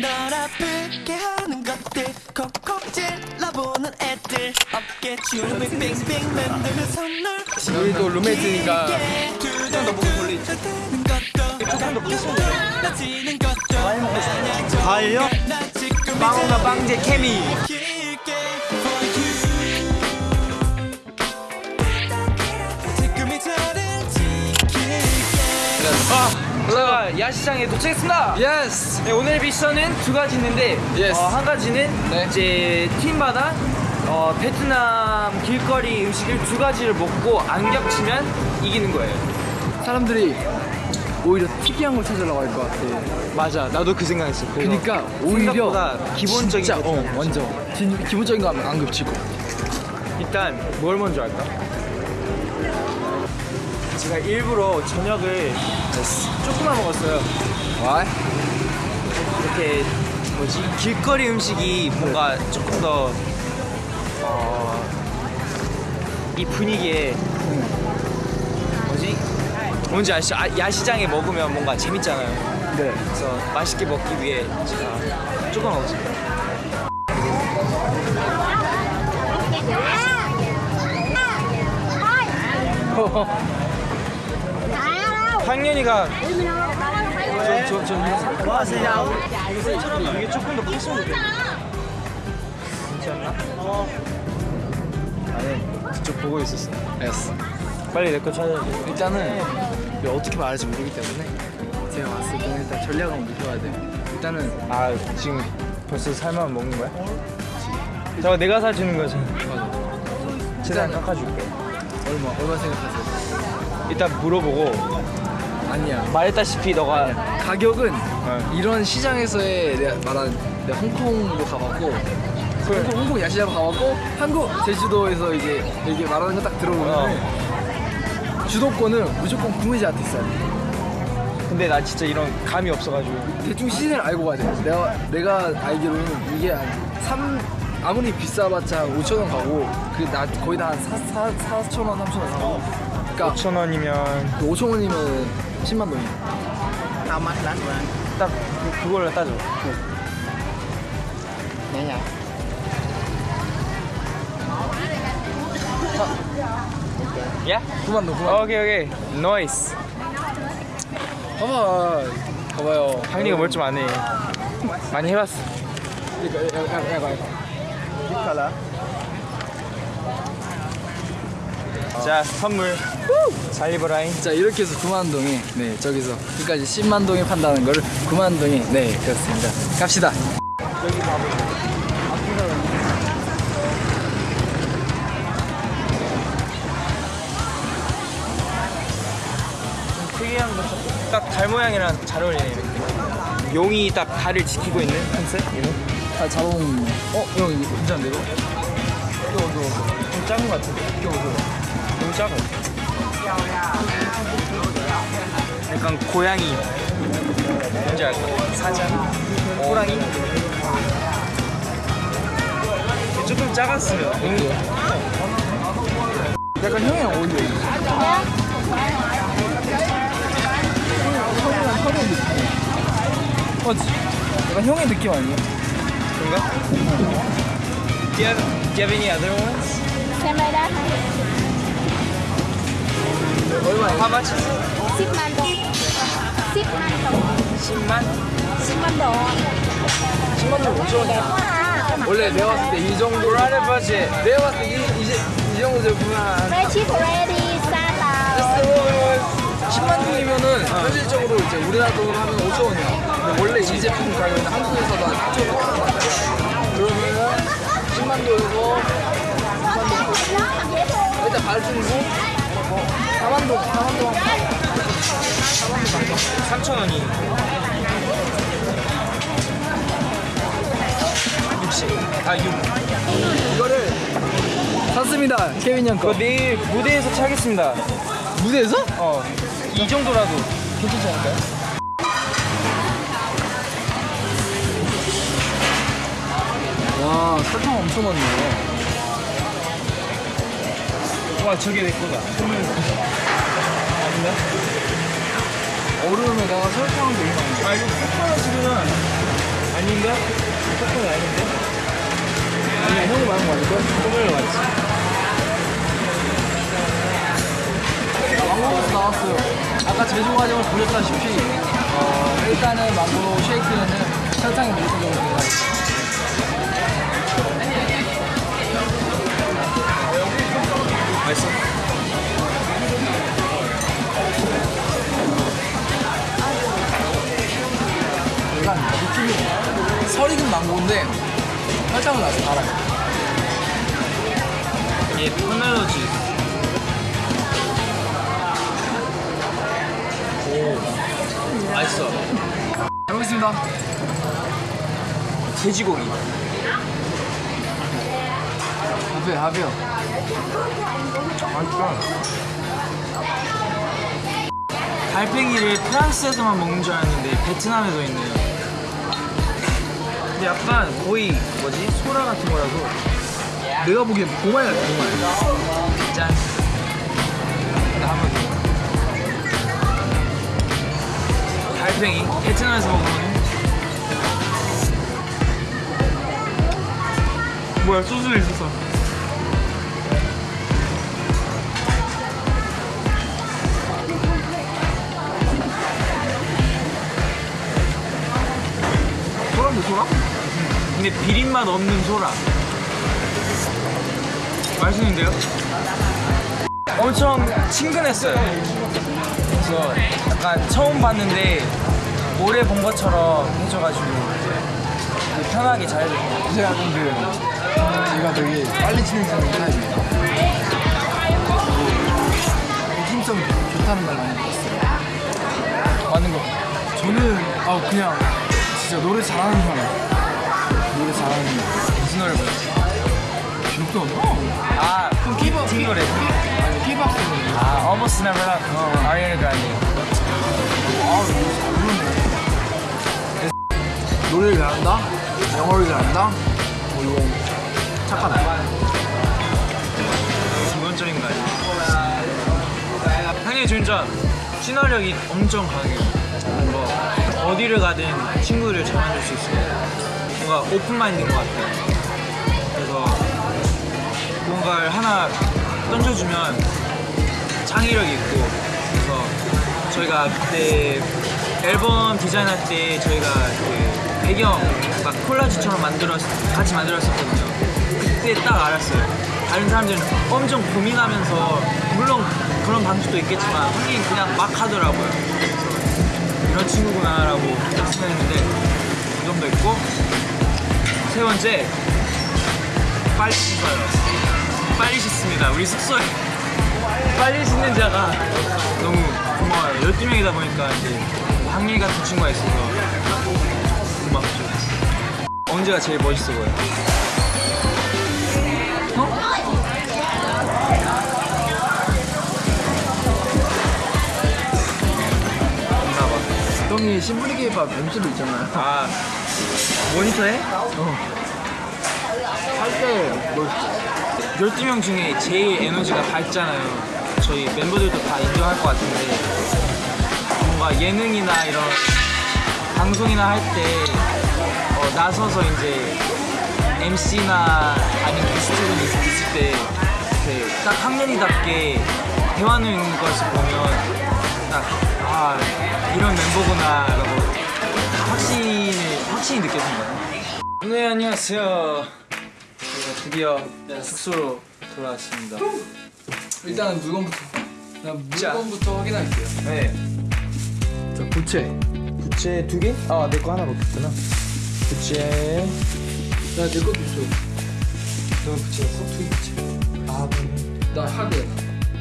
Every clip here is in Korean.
널 아프게 하는 것들. 콕콕 찔러보는 애들. 어깨 춤을 빙빙 만드는 선물 우리도 룸메이트니까 조금 더 보고 돌리지. 조금 더 것도 과일요? 빵오나 빵제 케미 야시장에 도착했습니다. Yes 네, 오늘 미션은 두 가지 있는데. 어, 한 가지는 네. 이제 팀마다 어, 베트남 길거리 음식을 두 가지를 먹고 안 겹치면 이기는 거예요. 사람들이 오히려 특이한 걸 찾으려고 할 것 같아 맞아 나도 그 생각했어 그러니까 오히려 생각보다 기본적인 진짜 게 어. 완전 기, 기본적인 거 안 겹치고 일단 뭘 먼저 할까? 제가 일부러 저녁을 조금만 먹었어요. 와 이렇게 뭐지 길거리 음식이 뭔가 조금 더 어, 이 분위기에 뭐지 뭔지 아시죠? 아, 야시장에 먹으면 뭔가 재밌잖아요. 네. 그래서 맛있게 먹기 위해 제가 조금 먹었습니다. 황년이가 저, 저, 저, 뭐 하세요? 이게 조금 더 컸으면. 괜찮나? 아니, 그쪽 보고 있었어. Yes 빨리 내 거 찾아야 돼. 일단은 이거 어떻게 말할지 모르기 때문에 제가 왔을 때는 일단 전략을 세워야 돼요 일단은 아, 지금 벌써 살만 먹는 거야? 저거 내가 사주는 거지. 최대한 일단은- 깎아줄게. 얼마 얼마 생각하세요? 일단 물어보고 아니야. 말했다시피 너가 가격은 어. 이런 시장에서의 내가 말한 내가 홍콩도 가봤고 홍콩, 홍콩 야시장 가봤고 한국 제주도에서 이제 이렇게 말하는 거 딱 들어보면 주도권은 무조건 구매자한테 있어야 돼. 근데 나 진짜 이런 감이 없어가지고. 대충 시즌을 알고 가야 돼 내가 내가 알기로는 이게 한 3, 아무리 비싸봤자 5천 원 가고 그나 거의 다 한 4, 4, 4천 원 3천 원 가고. 그러니까 5천 원이면 5천 원이면 10만 원이야 딱 그- 그걸로 따져. 야? 9만 원 9만 원 오케이 오케이. Nice. 봐봐 봐봐요 황리가 뭘 좀 안 해. 많이 해봤어. 이거 약간 약간 약간 자 선물. 잘 입어라잉. 자 이렇게 해서 9만 동에 네 저기서 끝까지 10만 동에 판다는 거를 9만 동에 네 그렇습니다 갑시다 특이한 거. 딱달 모양이랑 잘 어울리네 이렇게. 용이 딱 달을 지키고 있는 컨셉? 이거? 아 자동 어형 이거 괜찮은데 이거? 이거 이거 좀 작은 거 같은데? 이거 이거 너무 작아. 약간 고양이. 뭔지 알까? 사자. 호랑이. 조금 작았으면. 약간 형이랑 어울려 어, 약간 형의 느낌 아니야? 그런가? Do you have, do you have any other ones? đã 얼마야? How much is it? ship man đồng ship man đồng 10만? ship man đồng 10만 원 5천 원이야 quá à 원래 내가 봤을 때 이 정도 Right budget. 내가 봤을 때 이, 이제 이 정도 salad 10만 동이면은 현실적으로 이제 우리나라 돈으로 하면 5천 원이야. 근데 원래 이 제품 가격은 한국에서도 한 4천 원. 그러면은 10만 동이고 3만 동. 일단 발주고 4만 동, 4만 동. 3,000원이. 60. 아, 6. 이거를 샀습니다. 케빈 형 그거 거. 내일 무대에서 차겠습니다. 무대에서? 어. 이 정도라도 괜찮지 않을까요? 와 설탕 엄청 많네. 와, 저게 내 거다. 아닌가? 얼음에다가 설탕을 되게 많이. 아, 이거 코코넛 지금은 아닌가? 코코넛 아닌데? 아니 형이 말한 거 아닐까? 코코넛 맞지? 망고버스 나왔어요. 아까 제조 과정을 보셨다시피 어, 일단은 망고 쉐이크에는 설탕이 무조건적으로 들어가 있어요. 맛있어? 설탕을 넣어서 달아요. 얘 포멜로지 오 맛있어 잘 먹겠습니다. 돼지고기 하베 하베요. 달팽이를 프랑스에서만 먹는 줄 알았는데 베트남에도 있네요 근데 약간 거의 뭐지? 소라 같은 거라서 내가 보기엔 고말 같아 고말. 짠나 한번 더 달팽이 베트남에서 먹는 뭐야 소스 있었어 근데 비린맛 없는 소라 맛있는데요? 엄청 친근했어요 그래서 약간 처음 봤는데 오래 본 것처럼 해줘가지고 편하게 잘 약간 그 제가 되게 빨리 진행하는 타입이에요. 팀성이 좋다는 말 많이 들었어요. 맞는 거 저는 아 그냥 진짜 노래 잘하는 사람. 노래 잘하는. 무슨 노래 불렀지? 기억도 안 나. 아 힙합 티 노래 힙합 노래. 아 Almost Never Love 아리아나 그란데 아 노래 잘 부르네. 노래를 잘한다. 영어를 잘한다. 뭐 이건 착하다. 기본적인 거 아니야 형님 진짜 친화력이 엄청 강해요 뭐 어디를 가든 잘 만들 수 있어요 뭔가 오픈 마인드인 것 같아요. 그래서 뭔가를 하나 던져주면 창의력이 있고 그래서 저희가 그때 앨범 디자인할 때 저희가 그 배경 막 콜라주처럼 만들었 같이 만들었었거든요. 그때 딱 알았어요. 다른 사람들은 엄청 고민하면서 물론 그런 방식도 있겠지만 하긴 그냥 막 하더라고요. 그래서 이런 친구구나라고 딱 생각했는데 그 정도 있고 세 번째. 빨리 씻어요. 빨리 씻습니다. 우리 숙소에 빨리 씻는 자가 너무 고마워요. 12명이다 보니까 이제 항일 같은 친구가 있어서 고맙죠. 언제가 제일 멋있어 보여? 없나봐 형이 심플리 케이팝 MC도 있잖아요. 아 모니터에? 할때 뭐 12명 중에 제일 에너지가 밝잖아요 저희 멤버들도 다 인정할 것 같은데 뭔가 예능이나 이런 방송이나 할때 어, 나서서 이제 MC나 아니면 게스트분이 있을 때 딱 학년이답게 대화하는 것을 보면 딱 아 이런 멤버구나 라고 확신을 확신이 느껴진 거예요 네 안녕하세요 드디어 숙소로 돌아왔습니다 일단은 물건부터. 물건부터 확인할게요. 네자 부채. 부채 두 개? 아내 거 하나 먹겠구나 부채 나내 것도 있어. 너 부채였어? 두 부채 아 그러네 나 하게.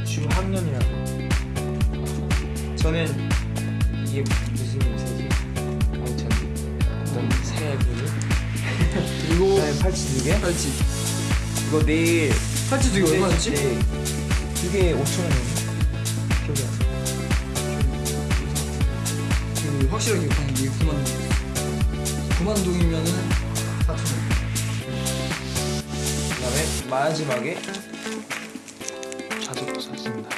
지금 학년이라고 저는 이게 그리고 팔찌 두 개? 팔찌. 이거 내일 팔찌 두 개 얼마였지? 두개 5천 원이었나? 기억이 안 나. 그 확실하게 기억하는 게 9만 동. 9만 동이면은 4천 원. 그 다음에 마지막에 자전거 샀습니다.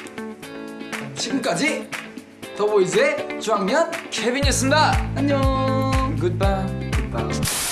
지금까지 더보이즈의 주학년 케빈이었습니다. 안녕. 굿바이. Bye.